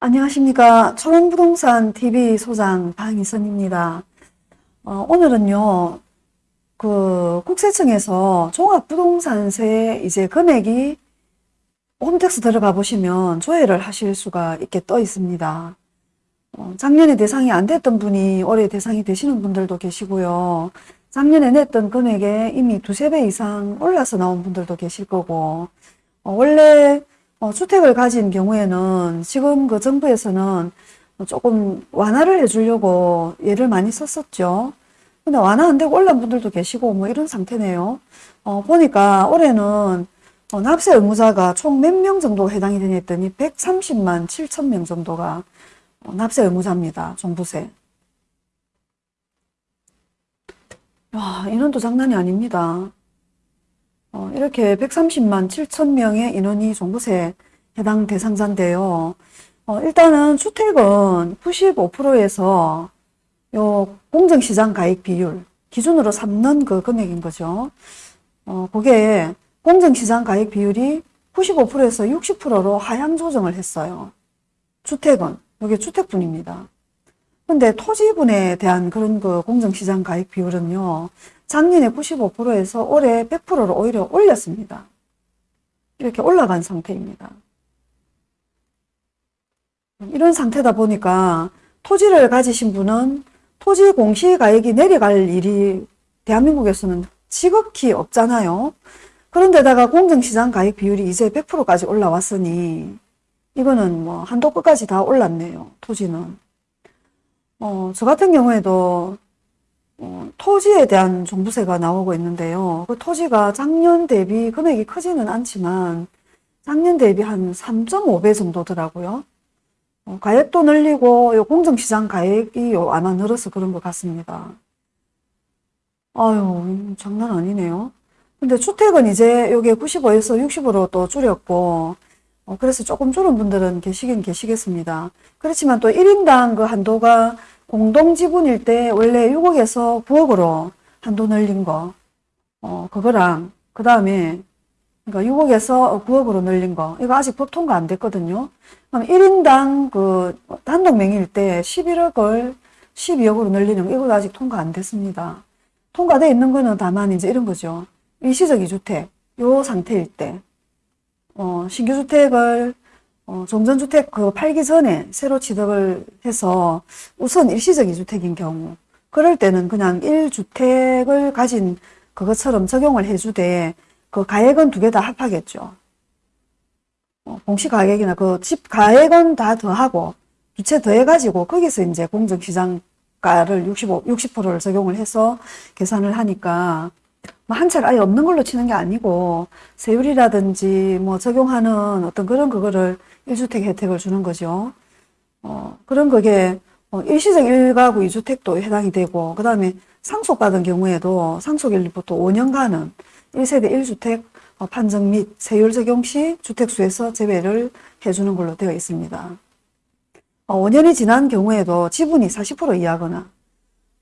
안녕하십니까. 초롱부동산 TV 소장 방희선입니다. 어, 오늘은요, 그 국세청에서 종합부동산세 이제 금액이 홈택스 들어가 보시면 조회를 하실 수가 있게 떠 있습니다. 어, 작년에 대상이 안 됐던 분이 올해 대상이 되시는 분들도 계시고요. 작년에 냈던 금액에 이미 두세 배 이상 올라서 나온 분들도 계실 거고, 어, 원래 어, 주택을 가진 경우에는 지금 그 정부에서는 조금 완화를 해주려고 예를 많이 썼었죠. 근데 완화 안 되고 올라온 분들도 계시고 뭐 이런 상태네요. 어, 보니까 올해는 어, 납세 의무자가 총 몇 명 정도 해당이 되냐 했더니 130만 7천 명 정도가 어, 납세 의무자입니다. 종부세. 야, 인원도 장난이 아닙니다. 어, 이렇게 130만 7천 명의 인원이 종부세 해당 대상자인데요. 어, 일단은 주택은 95%에서 요 공정시장 가액 비율 기준으로 삼는 그 금액인 거죠. 어, 그게 공정시장 가액 비율이 95%에서 60%로 하향 조정을 했어요. 주택은 이게 주택분입니다. 근데 토지분에 대한 그런 그 공정시장 가액 비율은요. 작년에 95%에서 올해 100%로 오히려 올렸습니다. 이렇게 올라간 상태입니다. 이런 상태다 보니까 토지를 가지신 분은 토지 공시가액이 내려갈 일이 대한민국에서는 지극히 없잖아요. 그런데다가 공정시장 가액 비율이 이제 100%까지 올라왔으니 이거는 뭐 한도 끝까지 다 올랐네요. 토지는. 어, 저 같은 경우에도 어, 토지에 대한 종부세가 나오고 있는데요. 그 토지가 작년 대비 금액이 크지는 않지만 작년 대비 한 3.5배 정도더라고요. 어, 가액도 늘리고 요 공정시장 가액이 요 아마 늘어서 그런 것 같습니다. 아유 장난 아니네요. 근데 주택은 이제 요게 95에서 60으로 또 줄였고 어, 그래서 조금 줄은 분들은 계시긴 계시겠습니다. 그렇지만 또 1인당 그 한도가 공동 지분일 때 원래 6억에서 9억으로 한도 늘린 거, 어, 그거랑, 그 다음에, 그러니까 6억에서 9억으로 늘린 거, 이거 아직 법 통과 안 됐거든요. 그럼 1인당 그 단독 명의일 때 11억을 12억으로 늘리는 거, 이거 아직 통과 안 됐습니다. 통과돼 있는 거는 다만 이제 이런 거죠. 일시적 이주택, 요 상태일 때, 어, 신규 주택을 어, 종전주택 그 팔기 전에 새로 취득을 해서 우선 일시적 이주택인 경우 그럴 때는 그냥 1주택을 가진 그것처럼 적용을 해주되 그 가액은 두 개 다 합하겠죠. 어, 공시가액이나 그 집 가액은 다 더하고 두채 더해가지고 거기서 이제 공정시장가를 65, 60%를 적용을 해서 계산을 하니까 뭐한 채를 아예 없는 걸로 치는 게 아니고 세율이라든지 뭐 적용하는 어떤 그런 그거를 1주택 혜택을 주는 거죠. 어, 그런 그게 어, 일시적 1가구 2주택도 해당이 되고 그 다음에 상속받은 경우에도 상속일부터 5년간은 1세대 1주택 어, 판정 및 세율 적용 시 주택수에서 제외를 해주는 걸로 되어 있습니다. 어, 5년이 지난 경우에도 지분이 40% 이하거나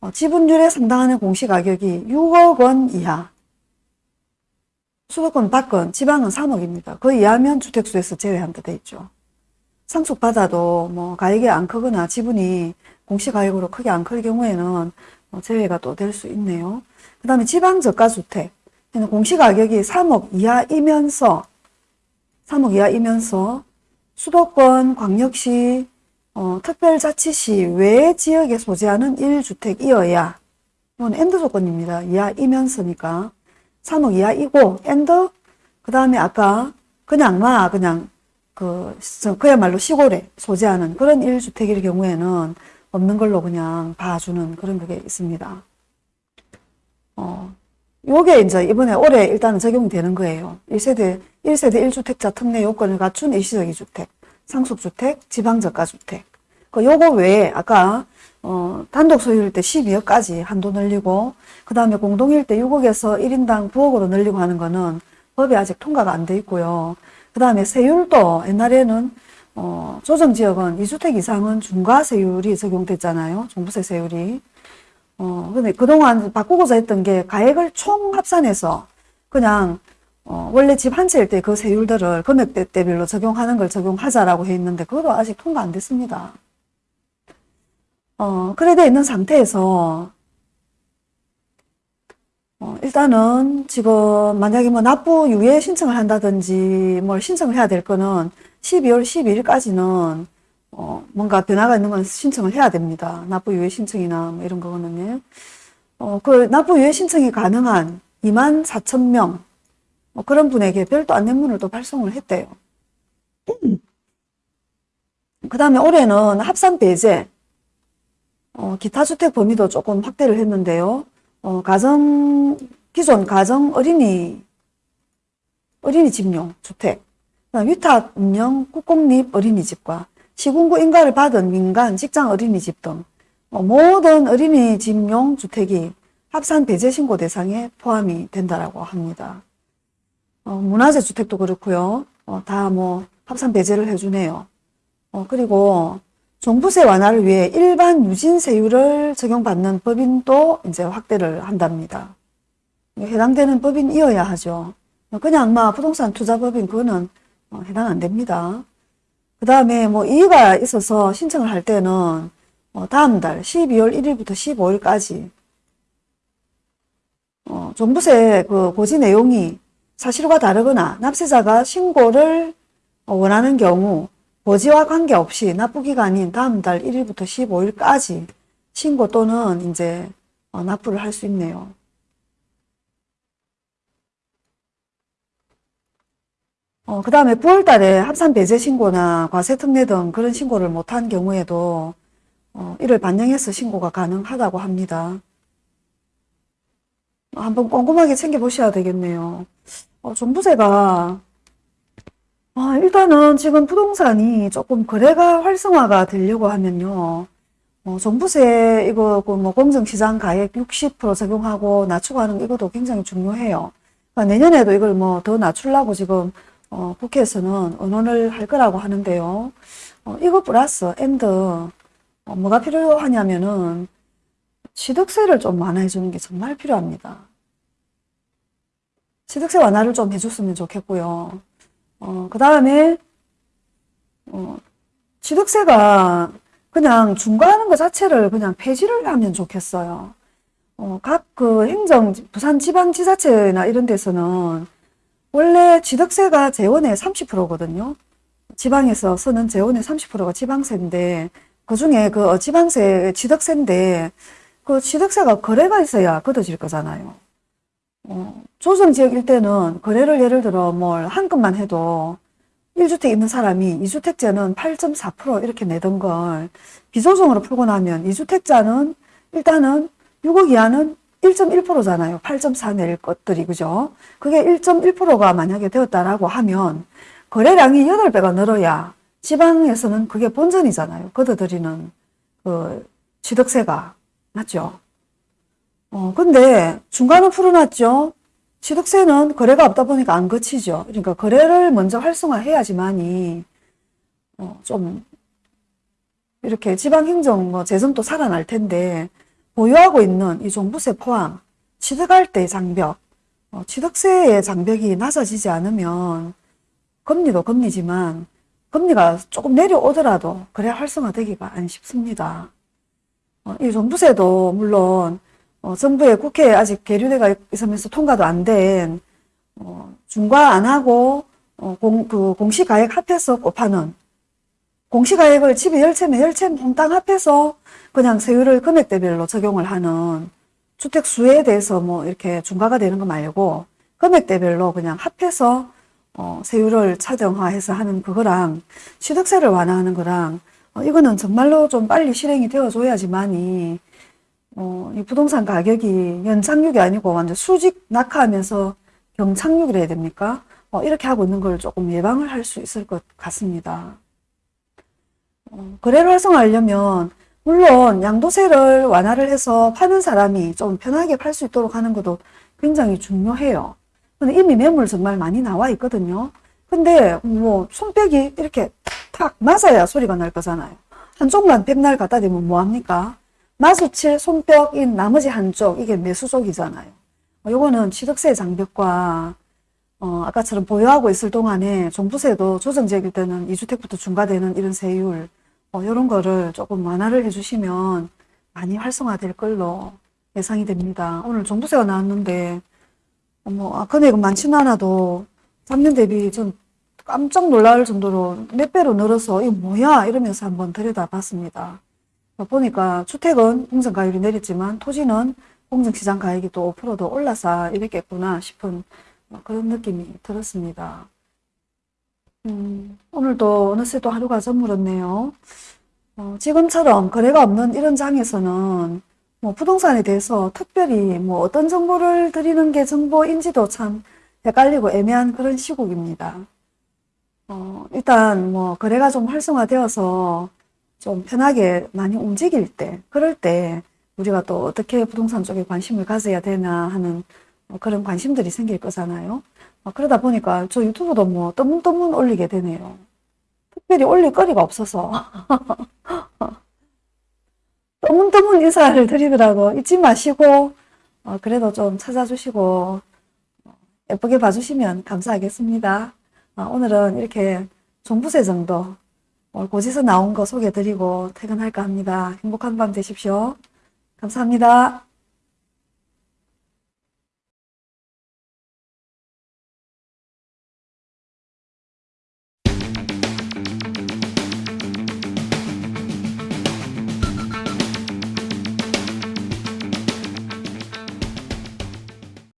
어, 지분율에 상당하는 공시가격이 6억 원 이하 수도권 밖은 지방은 3억입니다. 그 이하면 주택수에서 제외한다 돼 있죠. 상속받아도 뭐 가액이 안 크거나 지분이 공시가액으로 크게 안 클 경우에는 뭐 제외가 또 될 수 있네요. 그 다음에 지방저가주택 공시가격이 3억 이하이면서 3억 이하이면서 수도권 광역시 어, 특별자치시 외 지역에 소재하는 1주택이어야 이건 and 조건입니다. 이하이면서니까 3억 이하이고 and 그 다음에 아까 그냥 마 그냥 그 그야말로 시골에 소재하는 그런 1주택일 경우에는 없는 걸로 그냥 봐주는 그런 게 있습니다. 어, 요게 이제 이번에 올해 일단은 적용이 되는 거예요. 1세대, 1세대 1주택자 특례 요건을 갖춘 일시적 2주택, 상속주택, 지방저가주택. 그 요거 외에 아까 어, 단독 소유일 때 12억까지 한도 늘리고 그 다음에 공동일 때 6억에서 1인당 9억으로 늘리고 하는 거는 법이 아직 통과가 안 돼 있고요. 그 다음에 세율도 옛날에는 어, 조정지역은 2주택 이상은 중과세율이 적용됐잖아요. 종부세 세율이. 어, 근데 그동안 바꾸고자 했던 게 가액을 총 합산해서 그냥 어, 원래 집 한 채일 때 그 세율들을 금액대별로 적용하는 걸 적용하자라고 해 있는데 그것도 아직 통과 안 됐습니다. 어, 그래 돼 있는 상태에서 어, 일단은 지금 만약에 뭐 납부 유예 신청을 한다든지 뭘 신청을 해야 될 거는 12월 12일까지는 어, 뭔가 변화가 있는 건 신청을 해야 됩니다. 납부 유예 신청이나 뭐 이런 거는요. 어, 그 납부 유예 신청이 가능한 2만 4천 명 뭐 그런 분에게 별도 안내문을 또 발송을 했대요. 그 다음에 올해는 합산 배제, 어, 기타 주택 범위도 조금 확대를 했는데요. 어, 가정, 기존 가정 어린이, 어린이 집용 주택, 그다음 위탁 운영 국공립 어린이집과 시군구 인가를 받은 민간 직장 어린이집 등 어, 모든 어린이 집용 주택이 합산 배제 신고 대상에 포함이 된다라고 합니다. 어, 문화재 주택도 그렇고요. 어, 다뭐 합산 배제를 해주네요. 어, 그리고 종부세 완화를 위해 일반 유진세율을 적용받는 법인도 이제 확대를 한답니다. 해당되는 법인이어야 하죠. 그냥 막 부동산 투자법인 그거는 어, 해당 안 됩니다. 그 다음에 뭐 이의가 있어서 신청을 할 때는 어, 다음 달 12월 1일부터 15일까지 어, 종부세 그 고지 내용이 사실과 다르거나 납세자가 신고를 원하는 경우 고지와 관계없이 납부기간인 다음 달 1일부터 15일까지 신고 또는 이제 어, 납부를 할 수 있네요. 어, 그 다음에 9월 달에 합산 배제 신고나 과세 특례 등 그런 신고를 못한 경우에도 어, 이를 반영해서 신고가 가능하다고 합니다. 한번 꼼꼼하게 챙겨보셔야 되겠네요. 어, 종부세가 아, 일단은 지금 부동산이 조금 거래가 활성화가 되려고 하면요. 어, 종부세 이거 그뭐 공정시장 가액 60% 적용하고 낮추고 하는 이것도 굉장히 중요해요. 그러니까 내년에도 이걸 뭐 더 낮추려고 지금 어, 국회에서는 의논을 할 거라고 하는데요. 어, 이거 플러스 and 어, 뭐가 필요하냐면은 취득세를 좀 완화해 주는 게 정말 필요합니다. 취득세 완화를 좀 해줬으면 좋겠고요. 어, 그 다음에, 어, 취득세가 그냥 중과하는 것 자체를 그냥 폐지를 하면 좋겠어요. 어, 각 그 행정, 부산 지방지자체나 이런 데서는 원래 취득세가 재원의 30%거든요. 지방에서 쓰는 재원의 30%가 지방세인데, 그 중에 그 지방세 취득세인데, 그 취득세가 거래가 있어야 걷어질 거잖아요. 어, 조정지역일 때는 거래를 예를 들어 뭘 한 건만 해도 1주택 있는 사람이 2주택자는 8.4% 이렇게 내던 걸 비조정으로 풀고 나면 2주택자는 일단은 6억 이하는 1.1%잖아요. 8.4낼 것들이, 그죠? 그게 1.1%가 만약에 되었다라고 하면 거래량이 8배가 늘어야 지방에서는 그게 본전이잖아요. 걷어들이는 그 취득세가. 맞죠? 어, 근데 중간은 풀어놨죠. 취득세는 거래가 없다 보니까 안 거치죠. 그러니까 거래를 먼저 활성화해야지만이 어, 좀 이렇게 지방행정 뭐 재정도 살아날 텐데 보유하고 있는 이 종부세 포함 취득할 때의 장벽 어, 취득세의 장벽이 낮아지지 않으면 금리도 금리지만 금리가 조금 내려오더라도 거래 활성화되기가 안 쉽습니다. 어, 이 종부세도 물론 어, 정부의 국회에 아직 계류대가 있으면서 통과도 안 된, 어, 중과 안 하고, 어, 공, 그 공시가액 합해서 곱하는, 공시가액을 집에 열채면 열채 몽땅 합해서 그냥 세율을 금액대별로 적용을 하는 주택 수에 대해서 뭐 이렇게 중과가 되는 거 말고 금액대별로 그냥 합해서 어, 세율을 차정화해서 하는 그거랑 취득세를 완화하는 거랑 어, 이거는 정말로 좀 빨리 실행이 되어줘야지만이 어, 이 부동산 가격이 연착륙이 아니고 완전 수직 낙하하면서 경착륙을 해야 됩니까? 어, 이렇게 하고 있는 걸 조금 예방을 할 수 있을 것 같습니다. 어, 거래를 활성화하려면 물론 양도세를 완화를 해서 파는 사람이 좀 편하게 팔 수 있도록 하는 것도 굉장히 중요해요. 근데 이미 매물 정말 많이 나와 있거든요. 근데 뭐 손뼉이 이렇게 탁 맞아야 소리가 날 거잖아요. 한쪽만 백날 갖다 대면 뭐합니까? 마주칠 손뼉인 나머지 한쪽 이게 매수족이잖아요. 요거는 취득세 장벽과 어, 아까처럼 보유하고 있을 동안에 종부세도 조정지역일 때는 2주택부터 중과되는 이런 세율, 어, 이런 거를 조금 완화를 해주시면 많이 활성화될 걸로 예상이 됩니다. 오늘 종부세가 나왔는데, 어, 뭐, 아, 금액은 많지는 않아도 작년 대비 좀 깜짝 놀랄 정도로 몇 배로 늘어서 이거 뭐야 이러면서 한번 들여다봤습니다. 보니까 주택은 공정가율이 내렸지만 토지는 공정시장 가액이 또 5%도 올라서 이랬겠구나 싶은 그런 느낌이 들었습니다. 음, 오늘도 어느새 또 하루가 저물었네요. 어, 지금처럼 거래가 없는 이런 장에서는 뭐 부동산에 대해서 특별히 뭐 어떤 정보를 드리는 게 정보인지도 참 헷갈리고 애매한 그런 시국입니다. 어, 일단 뭐 거래가 좀 활성화되어서 좀 편하게 많이 움직일 때, 그럴 때 우리가 또 어떻게 부동산 쪽에 관심을 가져야 되나 하는 뭐 그런 관심들이 생길 거잖아요. 어, 그러다 보니까 저 유튜브도 뭐 떠문떠문 올리게 되네요. 특별히 올릴 거리가 없어서. 떠문떠문 인사를 드리더라고. 잊지 마시고, 어, 그래도 좀 찾아주시고, 어, 예쁘게 봐주시면 감사하겠습니다. 어, 오늘은 이렇게 종부세 정도 오늘 고지서 나온 거 소개해드리고 퇴근할까 합니다. 행복한 밤 되십시오. 감사합니다.